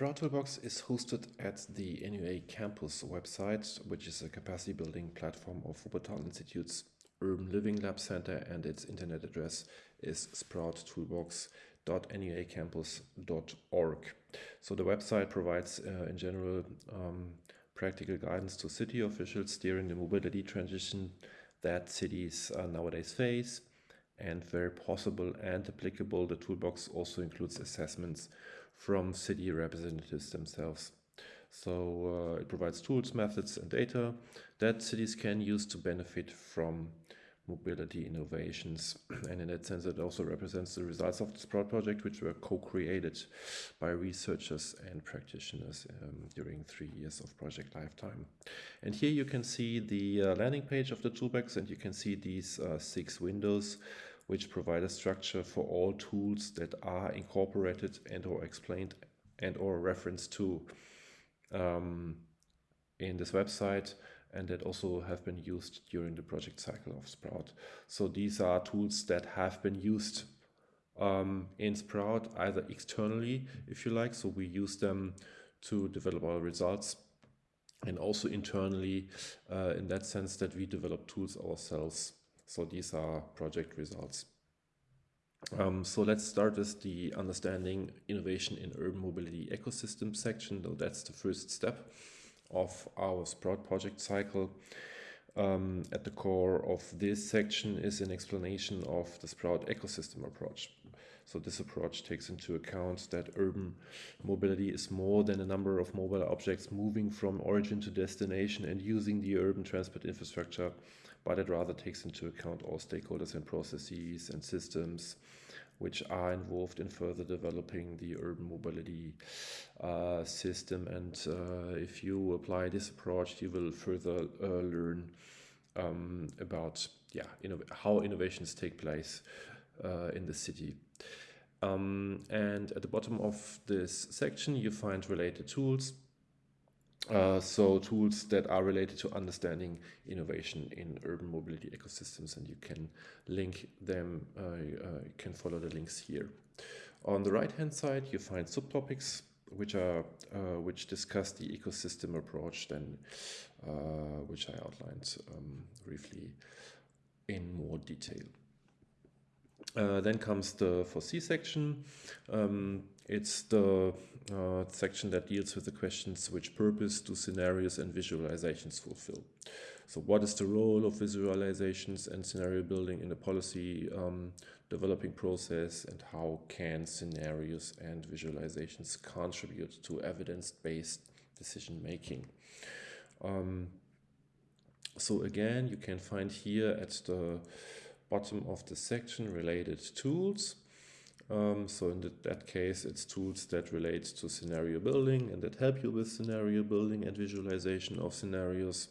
Sprout Toolbox is hosted at the NUA campus website, which is a capacity building platform of Wuppertal Institute's Urban Living Lab Center, and its internet address is sprouttoolbox.nuacampus.org. So the website provides, uh, in general, um, practical guidance to city officials steering the mobility transition that cities uh, nowadays face. And very possible and applicable, the toolbox also includes assessments from city representatives themselves. So uh, it provides tools, methods, and data that cities can use to benefit from mobility innovations. And in that sense, it also represents the results of the Sprout project, which were co-created by researchers and practitioners um, during three years of project lifetime. And here you can see the uh, landing page of the toolbox, and you can see these uh, six windows which provide a structure for all tools that are incorporated and or explained and or referenced to um, in this website and that also have been used during the project cycle of Sprout. So these are tools that have been used um, in Sprout either externally, if you like, so we use them to develop our results and also internally uh, in that sense that we develop tools ourselves so these are project results. Um, so let's start with the understanding innovation in urban mobility ecosystem section. Though that's the first step of our Sprout project cycle. Um, at the core of this section is an explanation of the Sprout ecosystem approach. So this approach takes into account that urban mobility is more than a number of mobile objects moving from origin to destination and using the urban transport infrastructure but it rather takes into account all stakeholders and processes and systems which are involved in further developing the urban mobility uh, system. And uh, if you apply this approach, you will further uh, learn um, about yeah, how innovations take place uh, in the city. Um, and at the bottom of this section, you find related tools uh, so tools that are related to understanding innovation in urban mobility ecosystems and you can link them, uh, uh, you can follow the links here. On the right hand side you find subtopics which are uh, which discuss the ecosystem approach then uh, which I outlined um, briefly in more detail. Then comes the foresee section. Um, it's the uh, section that deals with the questions which purpose do scenarios and visualizations fulfill. So what is the role of visualizations and scenario building in the policy um, developing process and how can scenarios and visualizations contribute to evidence-based decision making? Um, so again, you can find here at the bottom of the section related tools. Um, so in that case, it's tools that relate to scenario building and that help you with scenario building and visualization of scenarios.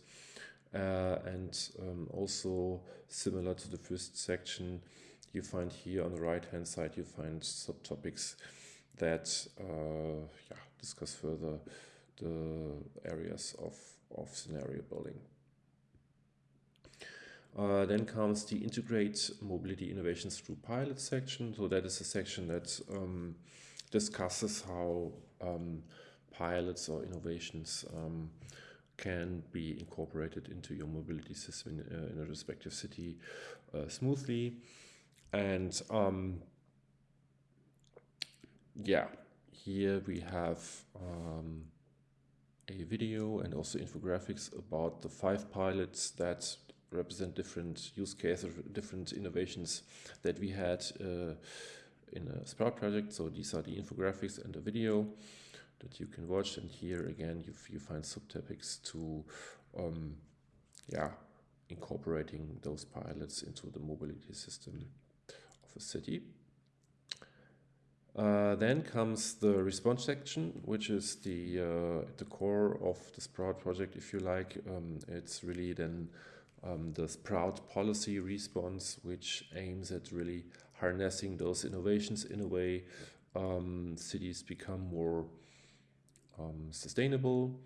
Uh, and um, also similar to the first section, you find here on the right hand side, you find subtopics that uh, yeah, discuss further the areas of, of scenario building. Uh, then comes the integrate mobility innovations through pilot section. So that is a section that um, discusses how um, pilots or innovations um, can be incorporated into your mobility system in, uh, in a respective city uh, smoothly. And um, yeah, here we have um, a video and also infographics about the five pilots that represent different use cases, different innovations that we had uh, in a Sprout project. So these are the infographics and the video that you can watch. And here again, you, you find subtopics to, um, yeah, incorporating those pilots into the mobility system of a city. Uh, then comes the response section, which is the uh, the core of the Sprout project, if you like. Um, it's really then um, the Sprout policy response, which aims at really harnessing those innovations in a way um, cities become more um, sustainable.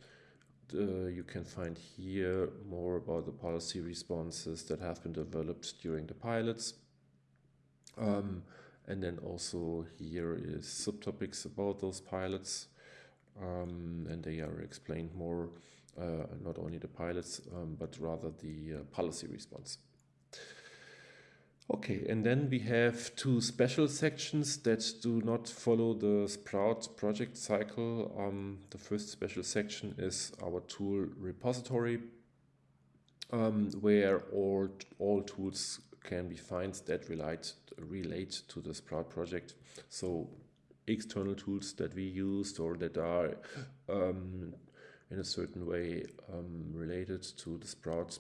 Uh, you can find here more about the policy responses that have been developed during the pilots. Um, and then also here is subtopics about those pilots. um, and they are explained more, not only the pilots, um, but rather the uh, policy response. Okay, and then we have two special sections that do not follow the Sprout project cycle. Um, the first special section is our tool repository, um, where all, all tools can be found that relate, relate to the Sprout project. So external tools that we used or that are um, in a certain way um, related to the Sprout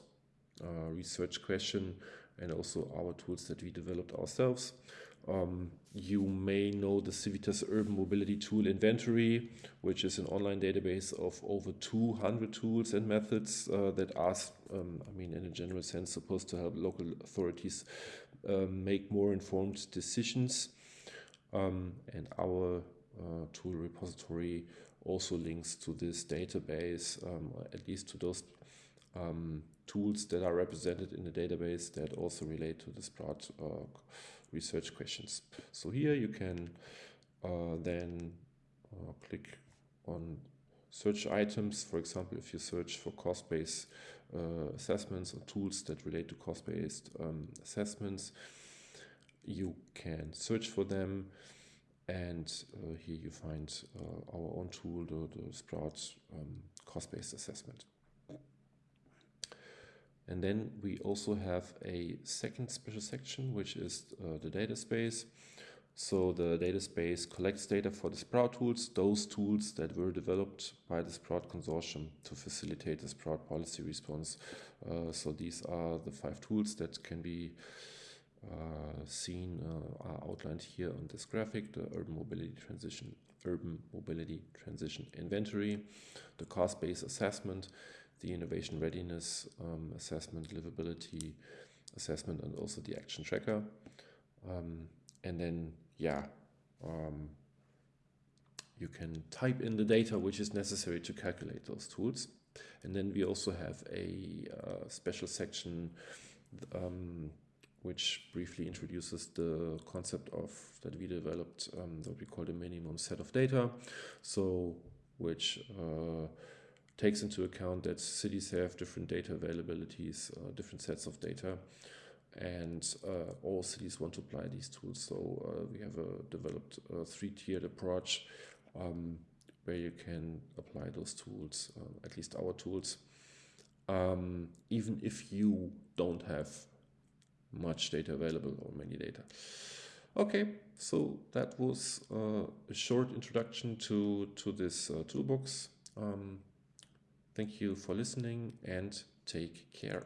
uh, research question and also our tools that we developed ourselves. Um, you may know the Civitas Urban Mobility Tool Inventory, which is an online database of over 200 tools and methods uh, that are, um, I mean, in a general sense, supposed to help local authorities uh, make more informed decisions. Um, and our uh, tool repository also links to this database, um, at least to those um, tools that are represented in the database that also relate to the Sprout uh, research questions. So here you can uh, then uh, click on search items. For example, if you search for cost-based uh, assessments or tools that relate to cost-based um, assessments, you can search for them and uh, here you find uh, our own tool, the, the Sprout um, cost-based assessment. And then we also have a second special section, which is uh, the data space. So the data space collects data for the Sprout tools, those tools that were developed by the Sprout consortium to facilitate the Sprout policy response. Uh, so these are the five tools that can be seen, uh, are outlined here on this graphic, the urban mobility transition, urban mobility transition inventory, the cost-based assessment, the innovation readiness um, assessment, livability assessment, and also the action tracker. Um, and then, yeah, um, you can type in the data which is necessary to calculate those tools. And then we also have a uh, special section um, which briefly introduces the concept of that we developed um, what we call the minimum set of data. So which uh, takes into account that cities have different data availabilities, uh, different sets of data, and uh, all cities want to apply these tools. So uh, we have a developed a three-tiered approach um, where you can apply those tools, uh, at least our tools, um, even if you don't have much data available or many data. Okay, so that was uh, a short introduction to, to this uh, toolbox. Um, Thank you for listening and take care.